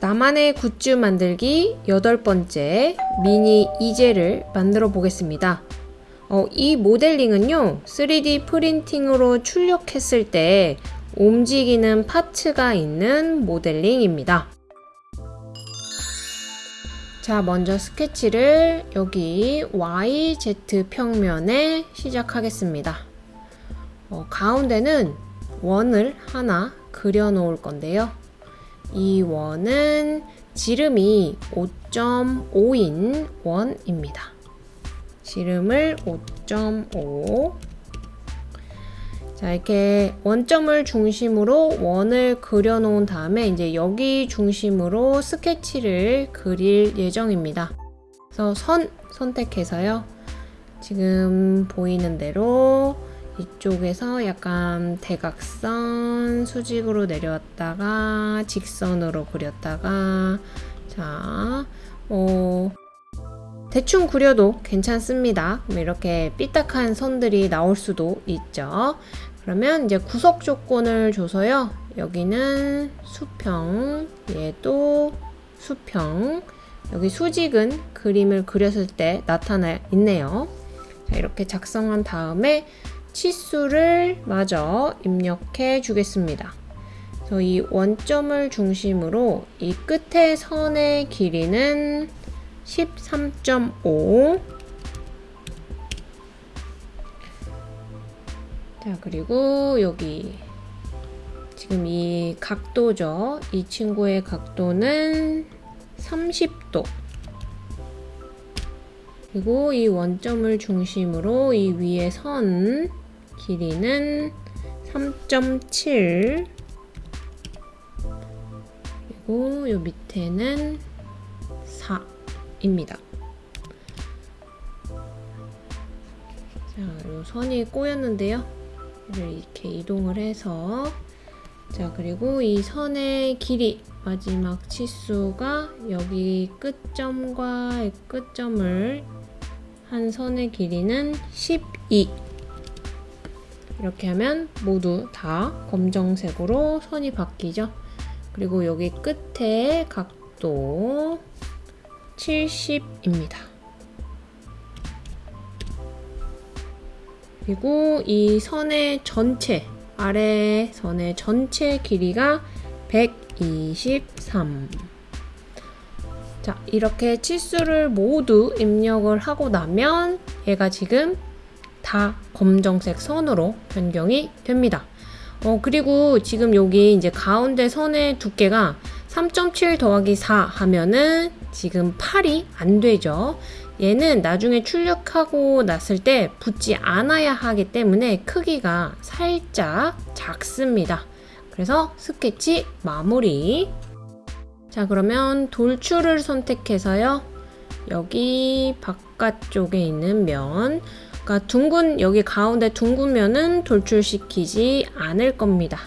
나만의 굿즈 만들기 여덟 번째 미니 이젤을 만들어 보겠습니다. 어, 이 모델링은요 3D 프린팅으로 출력했을 때 움직이는 파츠가 있는 모델링입니다. 자 먼저 스케치를 여기 YZ 평면에 시작하겠습니다. 어, 가운데는 원을 하나 그려 놓을 건데요. 이 원은 지름이 5.5인 원입니다. 지름을 5.5 자, 이렇게 원점을 중심으로 원을 그려 놓은 다음에 이제 여기 중심으로 스케치를 그릴 예정입니다. 그래서 선 선택해서요. 지금 보이는 대로 이쪽에서 약간 대각선 수직으로 내려왔다가 직선으로 그렸다가 자, 뭐 대충 그려도 괜찮습니다. 뭐 이렇게 삐딱한 선들이 나올 수도 있죠. 그러면 이제 구석 조건을 줘서요. 여기는 수평, 얘도 수평. 여기 수직은 그림을 그렸을 때 나타나 있네요. 자, 이렇게 작성한 다음에 치수를 마저 입력해 주겠습니다. 그래서 이 원점을 중심으로 이 끝에 선의 길이는 13.5 자, 그리고 여기 지금 이 각도죠. 이 친구의 각도는 30도. 그리고 이 원점을 중심으로 이 위에 선 길이는 3.7 그리고 이 밑에는 4입니다. 자, 이 선이 꼬였는데요. 이렇게 이동을 해서 자, 그리고 이 선의 길이 마지막 치수가 여기 끝점과 끝점을 한 선의 길이는 12 이렇게 하면 모두 다 검정색으로 선이 바뀌죠. 그리고 여기 끝에 각도 70입니다. 그리고 이 선의 전체, 아래 선의 전체 길이가 123. 자, 이렇게 치수를 모두 입력을 하고 나면 얘가 지금 다 검정색 선으로 변경이 됩니다. 어, 그리고 지금 여기 이제 가운데 선의 두께가 3.7 더하기 4 하면은 지금 8이 안 되죠. 얘는 나중에 출력하고 났을 때 붙지 않아야 하기 때문에 크기가 살짝 작습니다. 그래서 스케치 마무리. 자, 그러면 돌출을 선택해서요. 여기 바깥쪽에 있는 면, 그러니까 둥근 여기 가운데 둥근 면은 돌출시키지 않을 겁니다.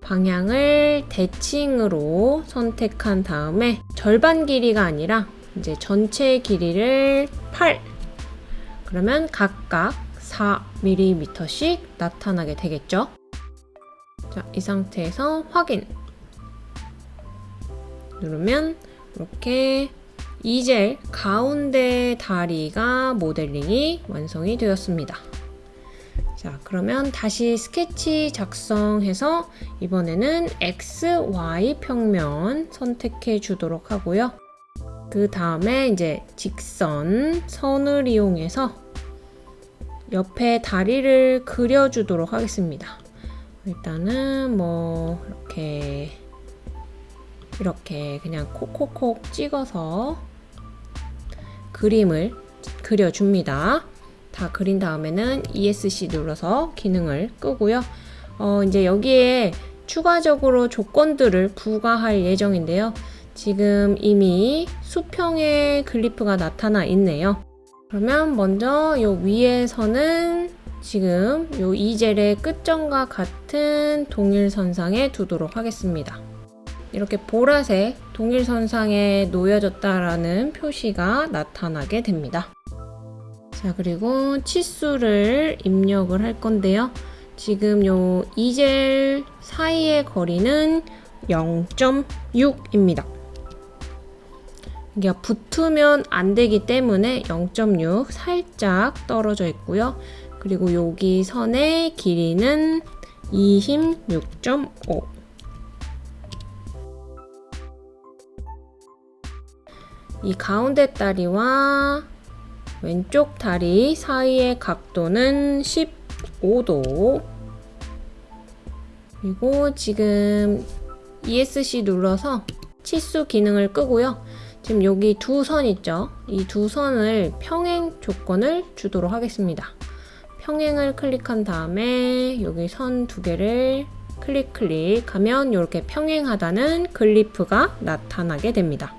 방향을 대칭으로 선택한 다음에 절반 길이가 아니라 이제 전체 길이를 8 그러면 각각 4mm씩 나타나게 되겠죠. 자, 이 상태에서 확인 누르면 이렇게 이젤 가운데 다리가 모델링이 완성이 되었습니다. 자, 그러면 다시 스케치 작성해서 이번에는 X, Y 평면 선택해 주도록 하고요. 그 다음에 이제 직선 선을 이용해서 옆에 다리를 그려주도록 하겠습니다. 일단은 뭐 이렇게 이렇게 그냥 콕콕콕 찍어서 그림을 그려줍니다. 다 그린 다음에는 ESC 눌러서 기능을 끄고요. 어, 이제 여기에 추가적으로 조건들을 부과할 예정인데요. 지금 이미 수평의 글리프가 나타나 있네요. 그러면 먼저 요 위에서는 지금 요 이젤의 끝점과 같은 동일선상에 두도록 하겠습니다. 이렇게 보라색 동일선상에 놓여졌다라는 표시가 나타나게 됩니다. 자, 그리고 치수를 입력을 할 건데요. 지금 요 이젤 사이의 거리는 0.6입니다. 이게 붙으면 안 되기 때문에 0.6 살짝 떨어져 있고요. 그리고 여기 선의 길이는 26.5 이 가운데 다리와 왼쪽 다리 사이의 각도는 15도 그리고 지금 ESC 눌러서 치수 기능을 끄고요. 지금 여기 두 선 있죠? 이 두 선을 평행 조건을 주도록 하겠습니다. 평행을 클릭한 다음에 여기 선 두 개를 클릭 클릭하면 이렇게 평행하다는 글리프가 나타나게 됩니다.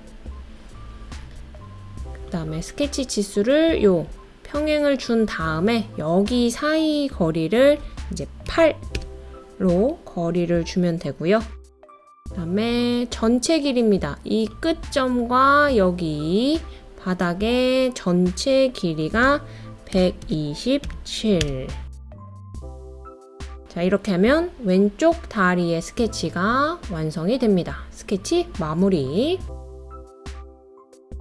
그 다음에 스케치 치수를 요 평행을 준 다음에 여기 사이 거리를 이제 8로 거리를 주면 되고요. 그 다음에 전체 길이입니다. 이 끝점과 여기 바닥의 전체 길이가 127. 자, 이렇게 하면 왼쪽 다리의 스케치가 완성이 됩니다. 스케치 마무리.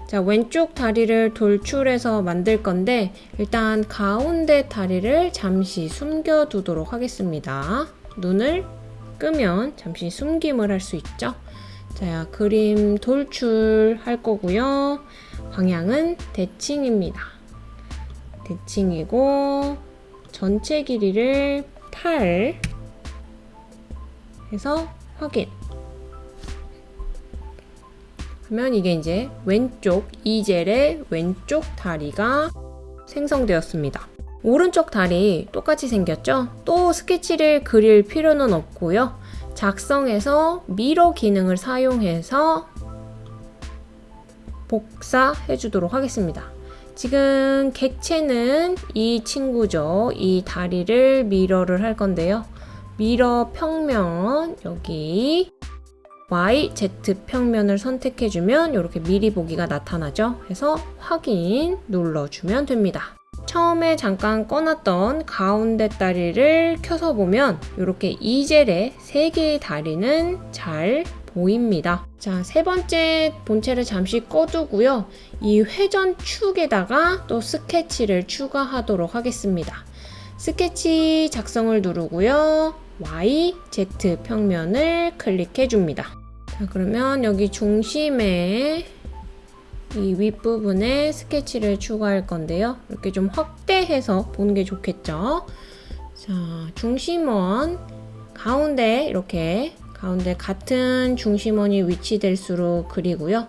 자, 왼쪽 다리를 돌출해서 만들 건데, 일단 가운데 다리를 잠시 숨겨 두도록 하겠습니다. 눈을 끄면 잠시 숨김을 할 수 있죠. 자, 그림 돌출 할 거고요. 방향은 대칭입니다. 대칭이고 전체 길이를 8 해서 확인. 하면 이게 이제 왼쪽 이젤의 왼쪽 다리가 생성되었습니다. 오른쪽 다리 똑같이 생겼죠? 또 스케치를 그릴 필요는 없고요. 작성해서 미러 기능을 사용해서 복사해 주도록 하겠습니다. 지금 객체는 이 친구죠. 이 다리를 미러를 할 건데요. 미러 평면 여기 Y, Z 평면을 선택해주면 이렇게 미리 보기가 나타나죠. 그래서 확인 눌러주면 됩니다. 처음에 잠깐 꺼놨던 가운데 다리를 켜서 보면 이렇게 이젤의 세 개의 다리는 잘 보입니다. 자, 세 번째 본체를 잠시 꺼두고요. 이 회전 축에다가 또 스케치를 추가하도록 하겠습니다. 스케치 작성을 누르고요. Y, Z 평면을 클릭해 줍니다. 자, 그러면 여기 중심에 이 윗부분에 스케치를 추가할 건데요. 이렇게 좀 확대해서 보는 게 좋겠죠. 자, 중심원 가운데 이렇게 가운데 같은 중심원이 위치될수록 그리고요.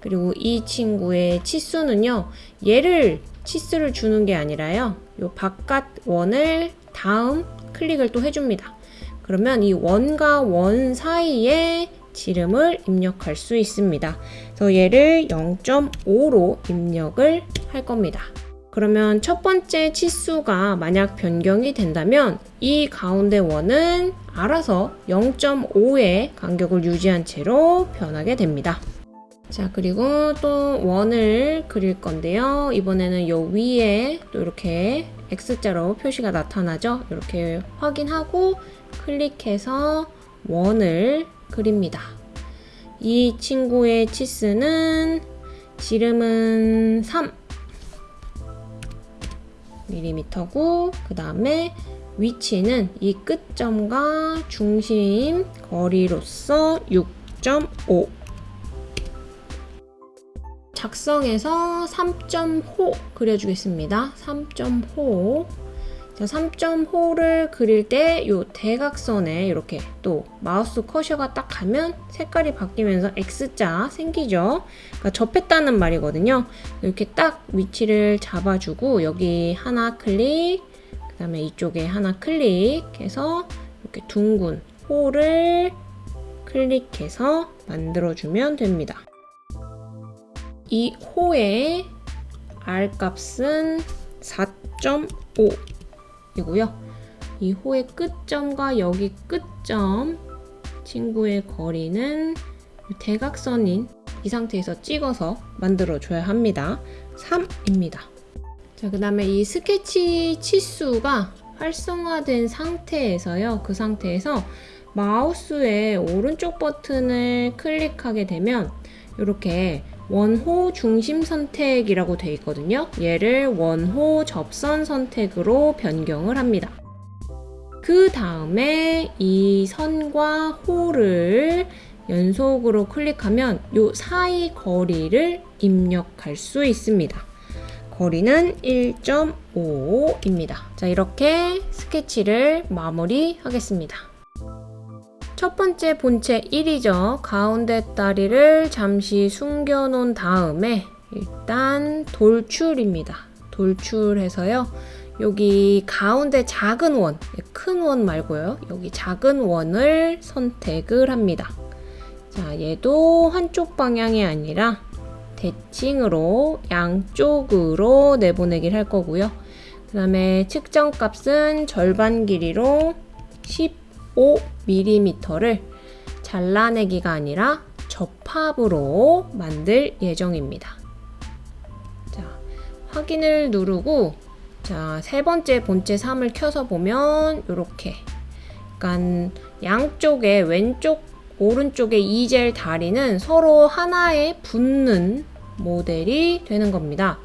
그리고 이 친구의 치수는요. 얘를 치수를 주는 게 아니라요. 요 바깥 원을 다음 클릭을 또 해줍니다. 그러면 이 원과 원 사이에 지름을 입력할 수 있습니다. 그래서 얘를 0.5로 입력을 할 겁니다. 그러면 첫 번째 치수가 만약 변경이 된다면 이 가운데 원은 알아서 0.5의 간격을 유지한 채로 변하게 됩니다. 자, 그리고 또 원을 그릴 건데요. 이번에는 요 위에 또 이렇게 X자로 표시가 나타나죠? 이렇게 확인하고 클릭해서 원을 그립니다. 이 친구의 치수는 지름은 3 mm고 그 다음에 위치는 이 끝점과 중심 거리로서 6.5 작성해서 3.호 그려주겠습니다. 3.호 자, 3.5를 그릴 때 이 대각선에 이렇게 또 마우스 커셔가 딱 가면 색깔이 바뀌면서 X자 생기죠. 그러니까 접했다는 말이거든요. 이렇게 딱 위치를 잡아주고 여기 하나 클릭, 그 다음에 이쪽에 하나 클릭해서 이렇게 둥근 호를 클릭해서 만들어주면 됩니다. 이 호의 R 값은 4.5 이고요. 이 호의 끝점과 여기 끝점 친구의 거리는 대각선인 이 상태에서 찍어서 만들어 줘야 합니다. 3입니다. 자, 그 다음에 이 스케치 치수가 활성화된 상태에서요. 그 상태에서 마우스의 오른쪽 버튼을 클릭하게 되면 이렇게 원호 중심 선택이라고 되어 있거든요. 얘를 원호 접선 선택으로 변경을 합니다. 그 다음에 이 선과 호를 연속으로 클릭하면 요 사이 거리를 입력할 수 있습니다. 거리는 1.5입니다. 자, 이렇게 스케치를 마무리하겠습니다. 첫 번째 본체 1이죠. 가운데 다리를 잠시 숨겨놓은 다음에 일단 돌출입니다. 돌출해서요. 여기 가운데 작은 원, 큰 원 말고요. 여기 작은 원을 선택을 합니다. 자, 얘도 한쪽 방향이 아니라 대칭으로 양쪽으로 내보내기를 할 거고요. 그 다음에 측정값은 절반 길이로 15 5mm 잘라내기가 아니라 접합으로 만들 예정입니다. 자, 확인을 누르고 자, 세 번째 본체 3을 켜서 보면 이렇게 약간 양쪽에 왼쪽 오른쪽의 e 이젤 다리는 서로 하나에 붙는 모델이 되는 겁니다.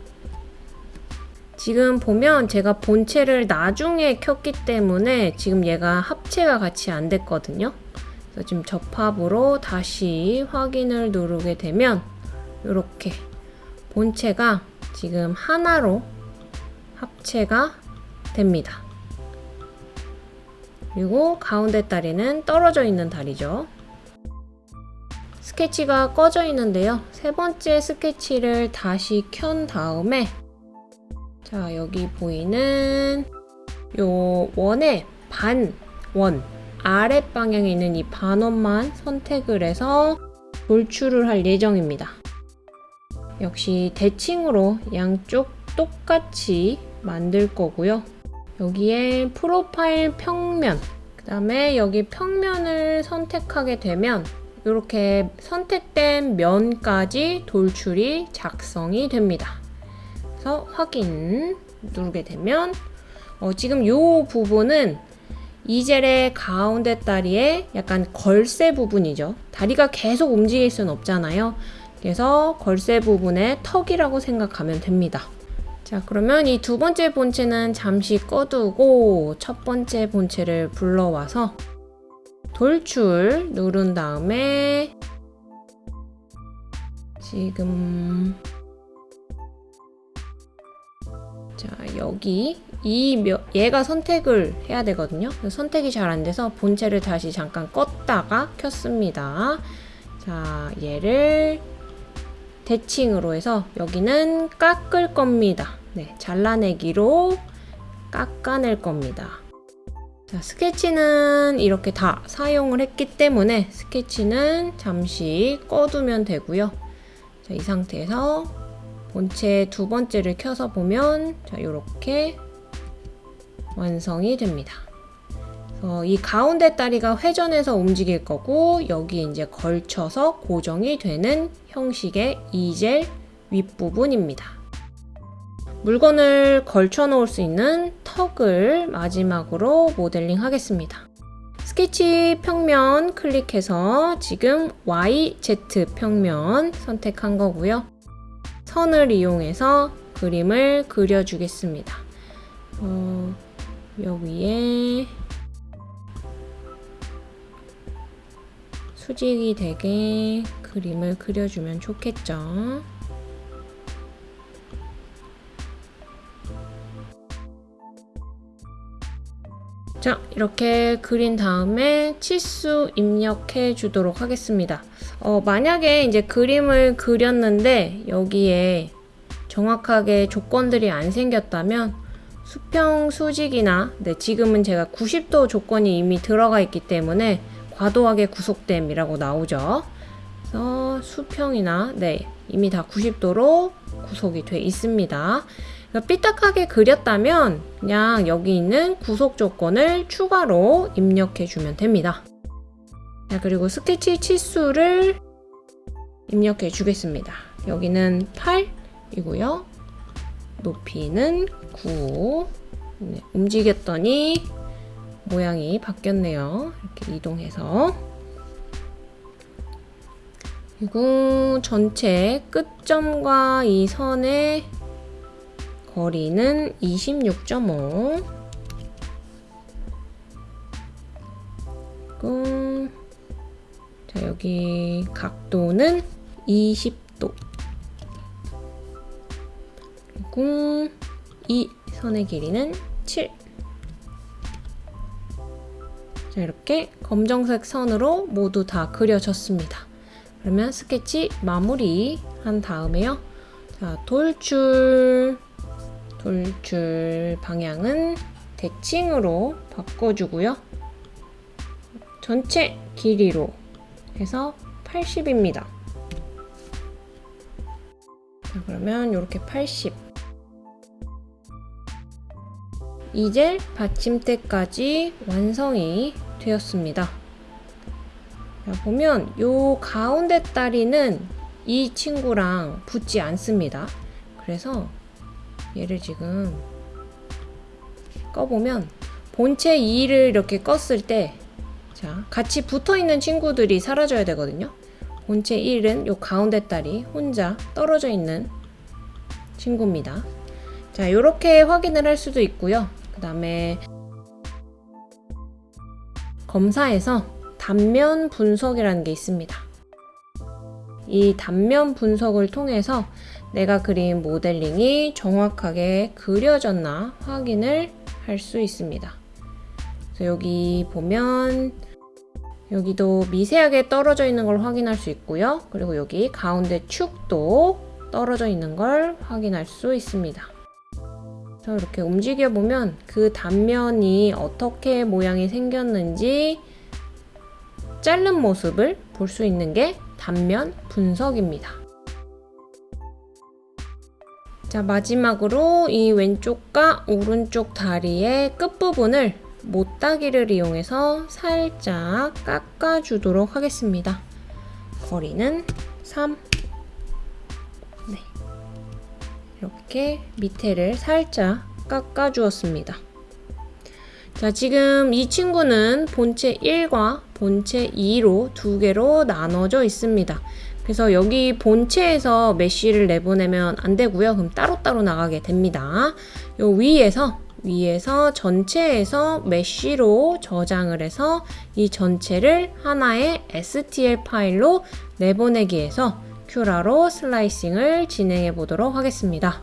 지금 보면 제가 본체를 나중에 켰기 때문에 지금 얘가 합체가 같이 안 됐거든요. 그래서 지금 접합으로 다시 확인을 누르게 되면 이렇게 본체가 지금 하나로 합체가 됩니다. 그리고 가운데 다리는 떨어져 있는 다리죠. 스케치가 꺼져 있는데요. 세 번째 스케치를 다시 켠 다음에 자 여기 보이는 요 원의 반원 아랫 방향에 있는 이 반원만 선택을 해서 돌출을 할 예정입니다. 역시 대칭으로 양쪽 똑같이 만들 거고요. 여기에 프로파일 평면 그 다음에 여기 평면을 선택하게 되면 이렇게 선택된 면까지 돌출이 작성이 됩니다. 그래서 확인 누르게 되면 어, 지금 이 부분은 이젤의 가운데 다리의 약간 걸쇠 부분이죠. 다리가 계속 움직일 수는 없잖아요. 그래서 걸쇠 부분의 턱이라고 생각하면 됩니다. 자, 그러면 이 두 번째 본체는 잠시 꺼두고 첫 번째 본체를 불러와서 돌출 누른 다음에 지금 자 여기 이 얘가 선택을 해야 되거든요. 선택이 잘 안 돼서 본체를 다시 잠깐 껐다가 켰습니다. 자 얘를 대칭으로 해서 여기는 깎을 겁니다. 네 잘라내기로 깎아낼 겁니다. 자, 스케치는 이렇게 다 사용을 했기 때문에 스케치는 잠시 꺼두면 되고요. 자, 이 상태에서 본체 두 번째를 켜서 보면 자, 이렇게 완성이 됩니다. 이 가운데 다리가 회전해서 움직일 거고 여기 이제 걸쳐서 고정이 되는 형식의 이젤 윗부분입니다. 물건을 걸쳐 놓을 수 있는 턱을 마지막으로 모델링 하겠습니다. 스케치 평면 클릭해서 지금 YZ 평면 선택한 거고요. 선을 이용해서 그림을 그려주겠습니다. 어, 여기에 수직이 되게 그림을 그려주면 좋겠죠. 자 이렇게 그린 다음에 치수 입력해 주도록 하겠습니다 어, 만약에 이제 그림을 그렸는데 여기에 정확하게 조건들이 안 생겼다면 수평 수직이나 네, 지금은 제가 90도 조건이 이미 들어가 있기 때문에 과도하게 구속됨이라고 나오죠 그래서 수평이나 네 이미 다 90도로 구속이 돼 있습니다 삐딱하게 그렸다면 그냥 여기 있는 구속 조건을 추가로 입력해 주면 됩니다. 자, 그리고 스케치 치수를 입력해 주겠습니다. 여기는 8이고요. 높이는 9. 네, 움직였더니 모양이 바뀌었네요. 이렇게 이동해서 그리고 전체 끝점과 이 선의 거리는 26.5 그리고 자 여기 각도는 20도 그리고 이 선의 길이는 7 자, 이렇게 검정색 선으로 모두 다 그려졌습니다. 그러면 스케치 마무리 한 다음에요. 자, 돌출, 돌출 방향은 대칭으로 바꿔주고요. 전체 길이로 해서 80입니다. 자, 그러면 이렇게 80. 이젤 받침대까지 완성이 되었습니다. 자, 보면 요 가운데 다리는 이 친구랑 붙지 않습니다. 그래서 얘를 지금 꺼보면 본체 2를 이렇게 껐을 때 자, 같이 붙어 있는 친구들이 사라져야 되거든요. 본체 1은 요 가운데 다리 혼자 떨어져 있는 친구입니다. 자, 이렇게 확인을 할 수도 있고요. 그 다음에 검사에서 단면 분석이라는 게 있습니다. 이 단면 분석을 통해서 내가 그린 모델링이 정확하게 그려졌나 확인을 할 수 있습니다. 여기 보면 여기도 미세하게 떨어져 있는 걸 확인할 수 있고요. 그리고 여기 가운데 축도 떨어져 있는 걸 확인할 수 있습니다. 이렇게 움직여 보면 그 단면이 어떻게 모양이 생겼는지 자른 모습을 볼 수 있는 게 단면 분석입니다. 자, 마지막으로 이 왼쪽과 오른쪽 다리의 끝부분을 못따기를 이용해서 살짝 깎아주도록 하겠습니다. 거리는 3. 네. 이렇게 밑에를 살짝 깎아주었습니다. 자, 지금 이 친구는 본체 1과 본체 2로 두 개로 나눠져 있습니다. 그래서 여기 본체에서 메쉬를 내보내면 안 되고요. 그럼 따로따로 나가게 됩니다. 요 위에서 위에서 전체에서 메쉬로 저장을 해서 이 전체를 하나의 STL 파일로 내보내기 해서 큐라로 슬라이싱을 진행해 보도록 하겠습니다.